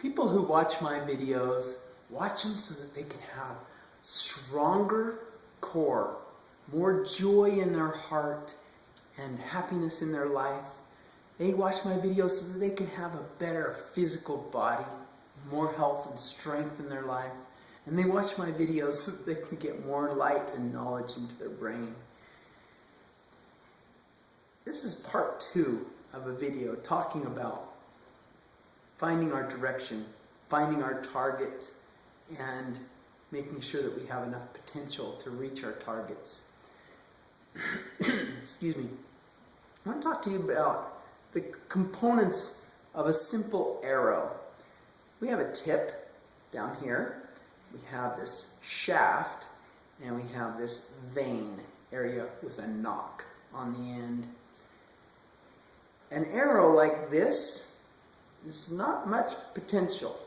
People who watch my videos, watch them so that they can have stronger core, more joy in their heart, and happiness in their life. They watch my videos so that they can have a better physical body, more health and strength in their life. And they watch my videos so that they can get more light and knowledge into their brain. This is part two of a video talking about finding our direction, finding our target, and making sure that we have enough potential to reach our targets. Excuse me. I want to talk to you about the components of a simple arrow. We have a tip down here. We have this shaft, and we have this vane area with a nock on the end. An arrow like this there's not much potential.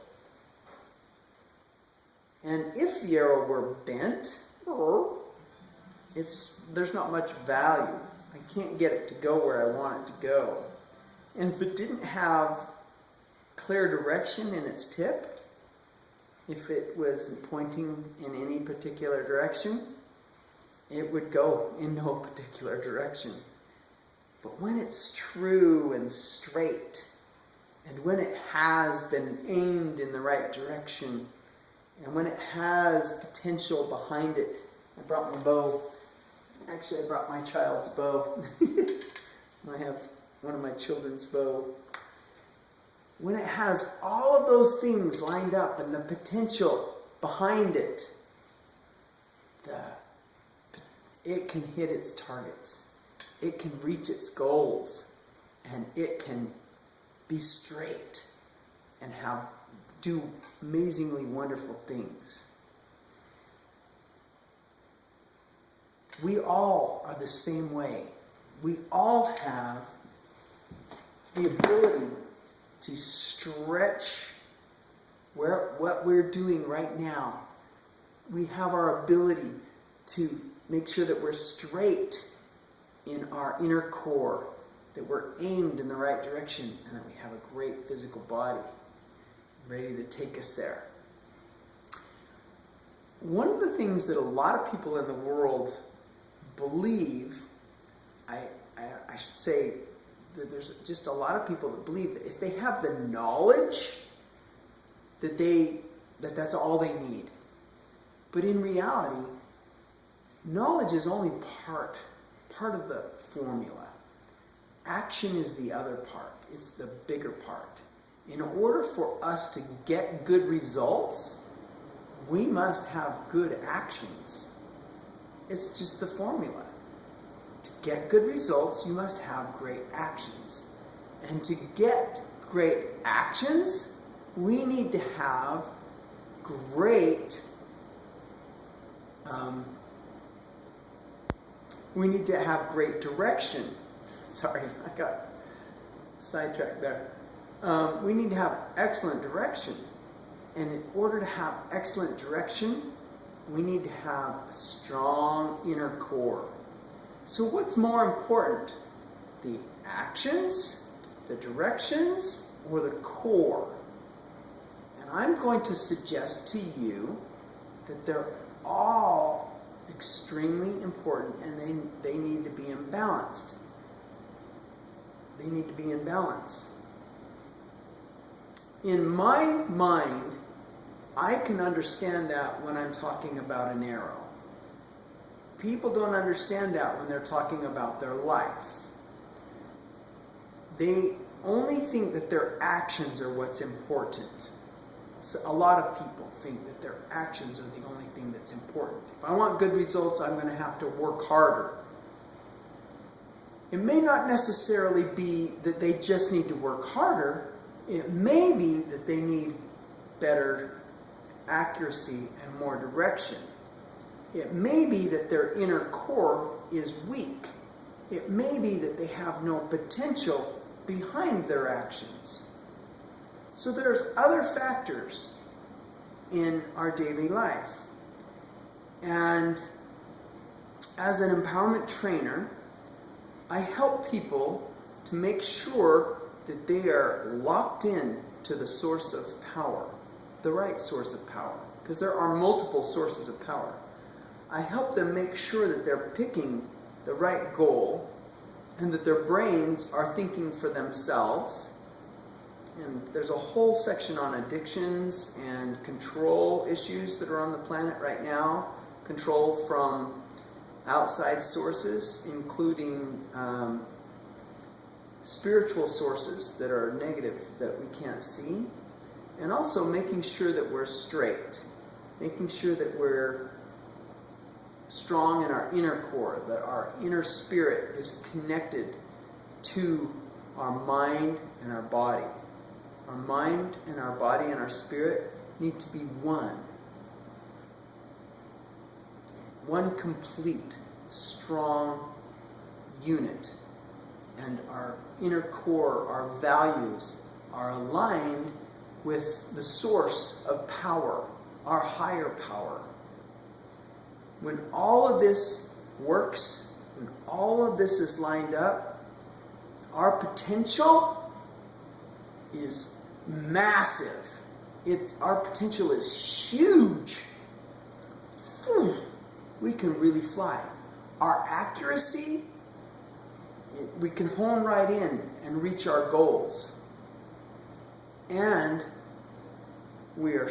And if the arrow were bent, it's, there's not much value. I can't get it to go where I want it to go. And if it didn't have clear direction in its tip, if it was pointing in any particular direction, it would go in no particular direction. But when it's true and straight, and when it has been aimed in the right direction, and when it has potential behind it, I brought my bow. Actually, I brought my child's bow. I have one of my children's bow. When it has all of those things lined up and the potential behind it, the, it can hit its targets. It can reach its goals. And it can be straight and have do amazingly wonderful things. We all are the same way. We all have the ability to stretch where, what we're doing right now. We have our ability to make sure that we're straight in our inner core that we're aimed in the right direction and that we have a great physical body ready to take us there. One of the things that a lot of people in the world believe, I, I, I should say that there's just a lot of people that believe that if they have the knowledge that they that that's all they need. But in reality, knowledge is only part part of the formula. Action is the other part. It's the bigger part. In order for us to get good results, we must have good actions. It's just the formula. To get good results, you must have great actions. And to get great actions, we need to have great um, we need to have great direction Sorry, I got sidetracked there. Um, we need to have excellent direction. And in order to have excellent direction, we need to have a strong inner core. So what's more important? The actions, the directions, or the core? And I'm going to suggest to you that they're all extremely important and they, they need to be imbalanced. They need to be in balance. In my mind, I can understand that when I'm talking about an arrow. People don't understand that when they're talking about their life. They only think that their actions are what's important. So a lot of people think that their actions are the only thing that's important. If I want good results, I'm going to have to work harder. It may not necessarily be that they just need to work harder. It may be that they need better accuracy and more direction. It may be that their inner core is weak. It may be that they have no potential behind their actions. So there's other factors in our daily life. And as an empowerment trainer, I help people to make sure that they are locked in to the source of power, the right source of power, because there are multiple sources of power. I help them make sure that they're picking the right goal and that their brains are thinking for themselves. And there's a whole section on addictions and control issues that are on the planet right now. Control from outside sources, including um, spiritual sources that are negative that we can't see, and also making sure that we're straight, making sure that we're strong in our inner core, that our inner spirit is connected to our mind and our body. Our mind and our body and our spirit need to be one. One complete, strong unit. And our inner core, our values, are aligned with the source of power, our higher power when all of this works, when all of this is lined up, our potential is massive. It, our potential is huge. We can really fly. Our accuracy, we can hone right in and reach our goals. And we are,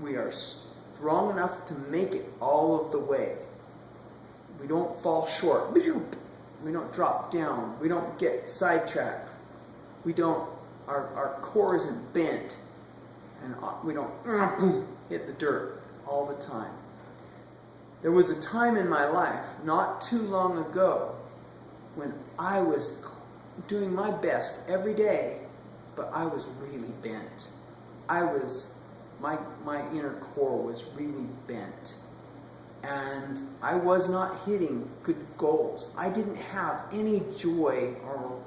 we are strong enough to make it all of the way. We don't fall short. We don't drop down. We don't get sidetracked. We don't, our, our core isn't bent. And uh, we don't hit the dirt all the time. There was a time in my life, not too long ago, when I was doing my best every day, but I was really bent. I was my, my inner core was really bent. And I was not hitting good goals. I didn't have any joy or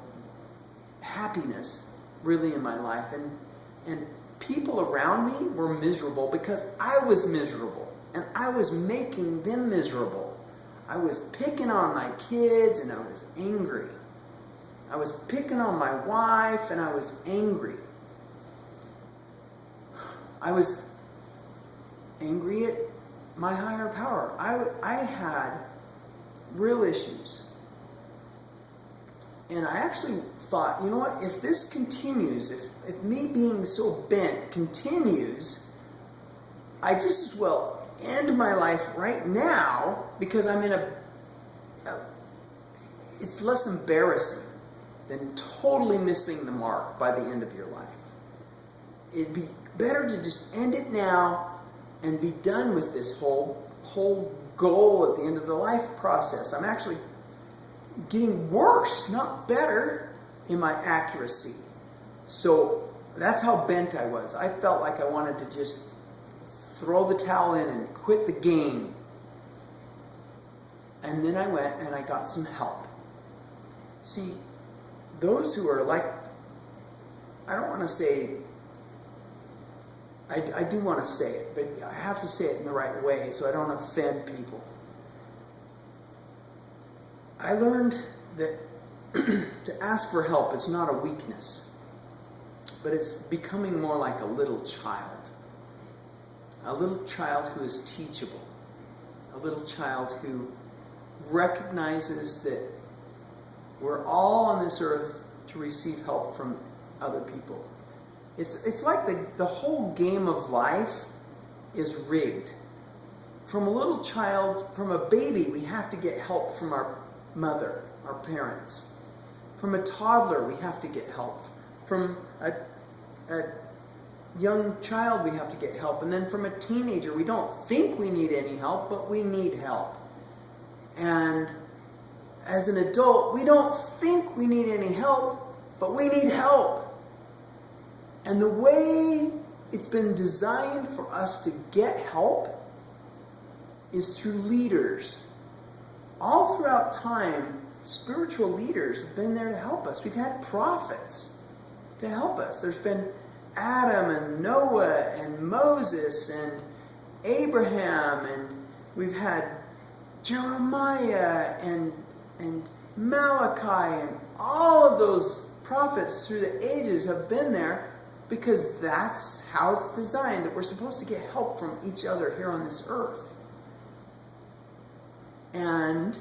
happiness really in my life. And, and people around me were miserable because I was miserable. And I was making them miserable. I was picking on my kids and I was angry. I was picking on my wife and I was angry. I was angry at my higher power. I, I had real issues. And I actually thought, you know what, if this continues, if, if me being so bent continues, I just as well end my life right now because I'm in a, a it's less embarrassing than totally missing the mark by the end of your life. It'd be better to just end it now and be done with this whole whole goal at the end of the life process. I'm actually getting worse, not better, in my accuracy. So that's how bent I was. I felt like I wanted to just throw the towel in and quit the game. And then I went and I got some help. See, those who are like, I don't want to say I, I do want to say it, but I have to say it in the right way so I don't offend people. I learned that to ask for help is not a weakness, but it's becoming more like a little child. A little child who is teachable. A little child who recognizes that we're all on this earth to receive help from other people. It's, it's like the, the whole game of life is rigged. From a little child, from a baby, we have to get help from our mother, our parents. From a toddler, we have to get help. From a, a young child, we have to get help. And then from a teenager, we don't think we need any help, but we need help. And as an adult, we don't think we need any help, but we need help. And the way it's been designed for us to get help is through leaders. All throughout time, spiritual leaders have been there to help us. We've had prophets to help us. There's been Adam and Noah and Moses and Abraham and we've had Jeremiah and and Malachi and all of those prophets through the ages have been there because that's how it's designed that we're supposed to get help from each other here on this earth. And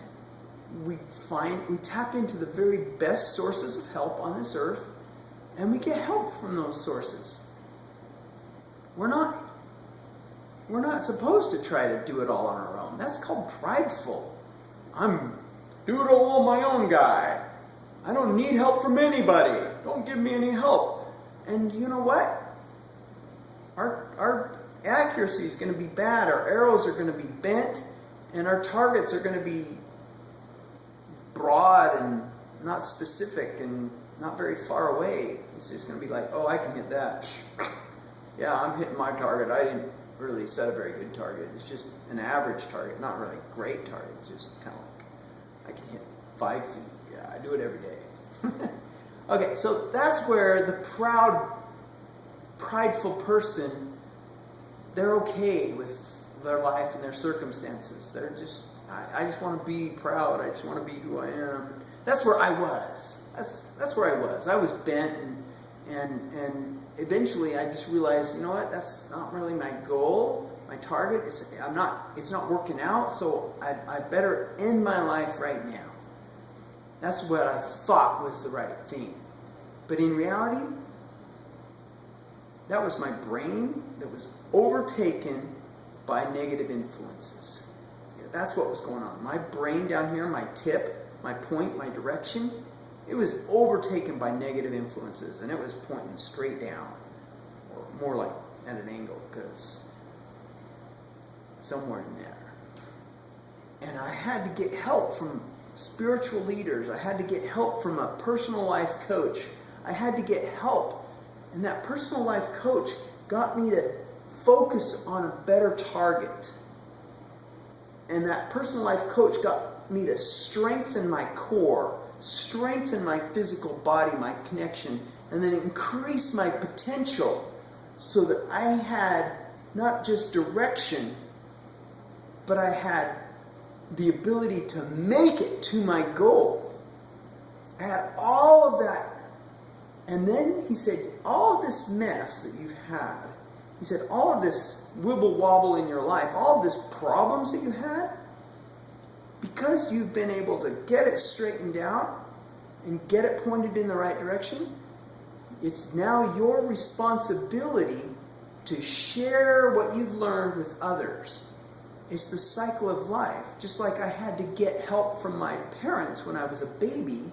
we find we tap into the very best sources of help on this earth and we get help from those sources. We're not we're not supposed to try to do it all on our own. That's called prideful. I'm do it all on my own guy. I don't need help from anybody. Don't give me any help. And you know what? Our our accuracy is going to be bad. Our arrows are going to be bent and our targets are going to be broad and not specific and not very far away. It's just going to be like, oh, I can hit that. Yeah, I'm hitting my target. I didn't really set a very good target. It's just an average target, not really great target. It's just kind of like, I can hit five feet. Yeah, I do it every day. okay, so that's where the proud, prideful person, they're okay with their life and their circumstances. They're just, I, I just want to be proud. I just want to be who I am. That's where I was. That's that's where I was. I was bent and and and eventually I just realized, you know what? That's not really my goal, my target. It's I'm not. It's not working out. So I I better end my life right now. That's what I thought was the right thing, but in reality, that was my brain that was overtaken by negative influences. That's what was going on. My brain down here, my tip, my point, my direction, it was overtaken by negative influences and it was pointing straight down, or more like at an angle, because somewhere in there. And I had to get help from spiritual leaders. I had to get help from a personal life coach. I had to get help. And that personal life coach got me to focus on a better target. And that personal life coach got me to strengthen my core, strengthen my physical body, my connection, and then increase my potential so that I had not just direction, but I had the ability to make it to my goal. I had all of that. And then he said, all of this mess that you've had, he said, all of this wibble wobble in your life, all of this problems that you had, because you've been able to get it straightened out and get it pointed in the right direction, it's now your responsibility to share what you've learned with others. It's the cycle of life. Just like I had to get help from my parents when I was a baby,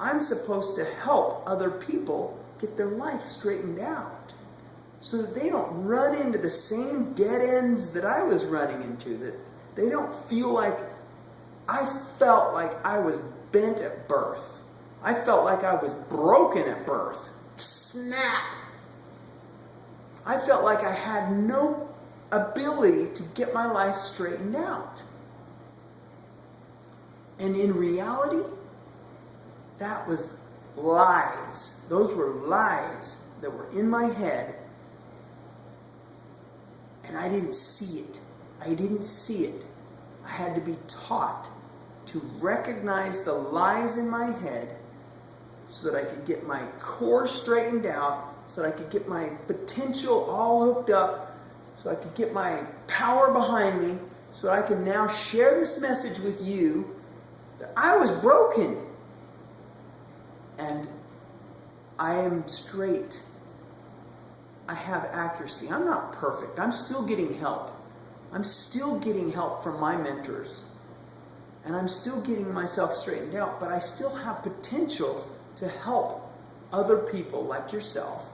I'm supposed to help other people get their life straightened out so that they don't run into the same dead ends that I was running into, that they don't feel like I felt like I was bent at birth. I felt like I was broken at birth. Snap! I felt like I had no ability to get my life straightened out. And in reality, that was lies. Those were lies that were in my head and I didn't see it. I didn't see it. I had to be taught to recognize the lies in my head so that I could get my core straightened out, so that I could get my potential all hooked up, so I could get my power behind me, so that I can now share this message with you that I was broken and I am straight I have accuracy. I'm not perfect. I'm still getting help. I'm still getting help from my mentors. And I'm still getting myself straightened out, but I still have potential to help other people like yourself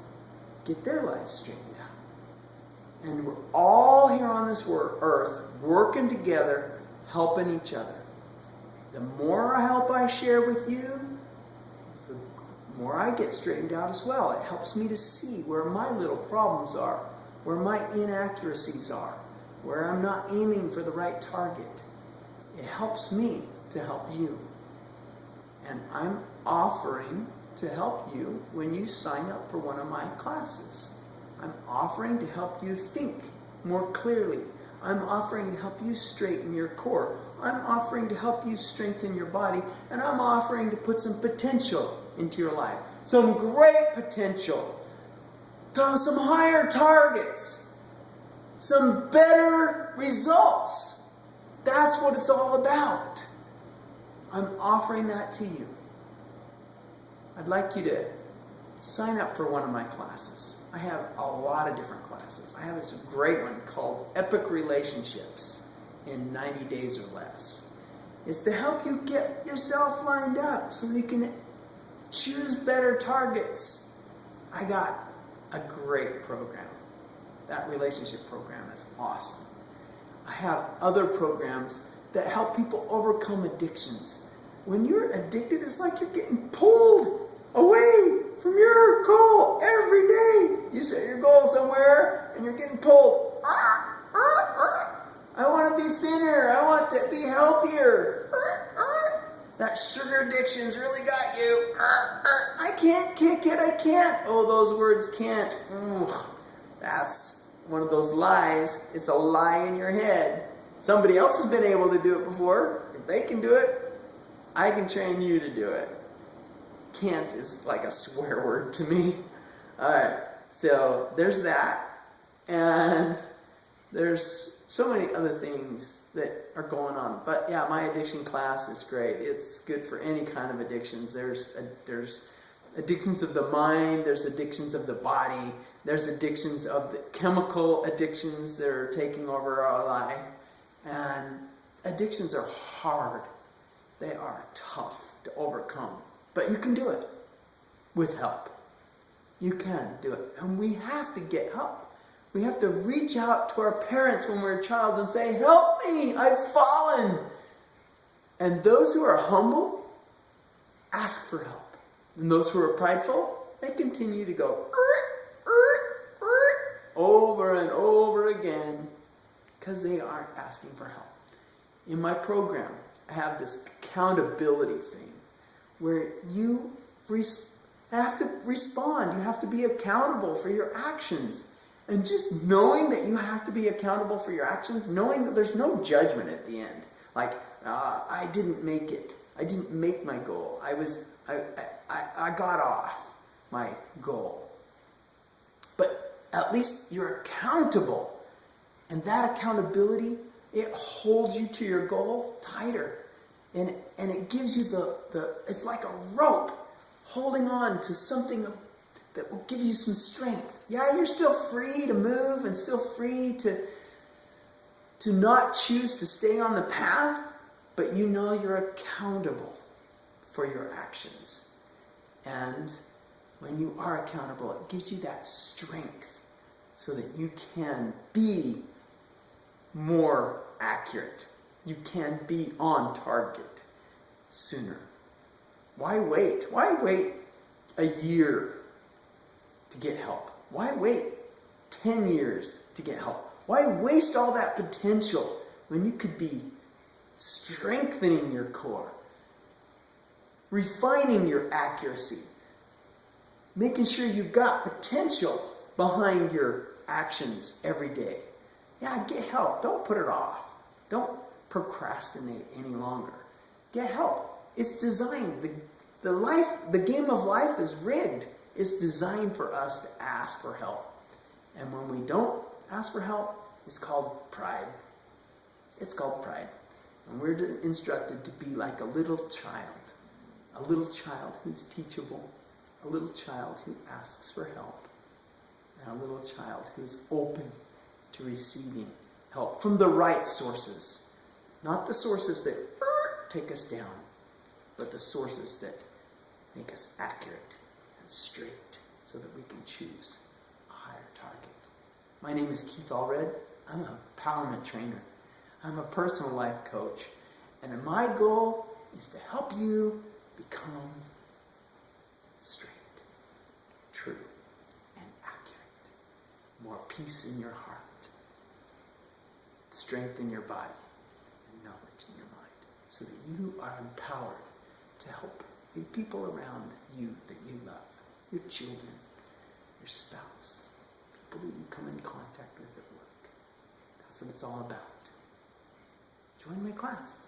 get their lives straightened out. And we're all here on this earth working together, helping each other. The more help I share with you, the more I get straightened out as well. It helps me to see where my little problems are, where my inaccuracies are, where I'm not aiming for the right target. It helps me to help you. And I'm offering to help you when you sign up for one of my classes. I'm offering to help you think more clearly. I'm offering to help you straighten your core. I'm offering to help you strengthen your body. And I'm offering to put some potential into your life. Some great potential. Some higher targets. Some better results. That's what it's all about. I'm offering that to you. I'd like you to sign up for one of my classes. I have a lot of different classes. I have this great one called Epic Relationships in 90 Days or Less. It's to help you get yourself lined up so you can choose better targets. I got a great program. That relationship program is awesome. I have other programs that help people overcome addictions. When you're addicted, it's like you're getting pulled away from your goal every day. You set your goal somewhere and you're getting pulled. I want to be thinner. I want to be healthier. That sugar addiction's really got you. I can't kick it. I can't. Oh, those words can't. That's one of those lies. It's a lie in your head. Somebody else has been able to do it before. If they can do it, I can train you to do it can't is like a swear word to me. Alright, so there's that. And there's so many other things that are going on. But yeah, my addiction class is great. It's good for any kind of addictions. There's a, there's addictions of the mind, there's addictions of the body, there's addictions of the chemical addictions that are taking over our life. And addictions are hard. They are tough to overcome. But you can do it with help. You can do it. And we have to get help. We have to reach out to our parents when we're a child and say, Help me, I've fallen. And those who are humble, ask for help. And those who are prideful, they continue to go over and over again because they aren't asking for help. In my program, I have this accountability thing where you have to respond. You have to be accountable for your actions. And just knowing that you have to be accountable for your actions, knowing that there's no judgment at the end. Like, uh, I didn't make it. I didn't make my goal. I was, I, I, I got off my goal. At least you're accountable. And that accountability, it holds you to your goal tighter and and it gives you the the it's like a rope holding on to something that will give you some strength. Yeah, you're still free to move and still free to to not choose to stay on the path, but you know you're accountable for your actions. And when you are accountable, it gives you that strength so that you can be more accurate you can be on target sooner. Why wait? Why wait a year to get help? Why wait 10 years to get help? Why waste all that potential when you could be strengthening your core, refining your accuracy, making sure you've got potential behind your actions every day? Yeah, get help. Don't put it off. Don't procrastinate any longer. Get help. It's designed. The, the life, the game of life is rigged. It's designed for us to ask for help. And when we don't ask for help, it's called pride. It's called pride. And we're instructed to be like a little child. A little child who's teachable. A little child who asks for help. A little child who's open to receiving help from the right sources. Not the sources that uh, take us down, but the sources that make us accurate and straight so that we can choose a higher target. My name is Keith Allred. I'm a empowerment trainer. I'm a personal life coach. And my goal is to help you become straight, true, and accurate. More peace in your heart, strength in your body and knowledge in your mind, so that you are empowered to help the people around you that you love, your children, your spouse, people that you come in contact with at work. That's what it's all about. Join my class.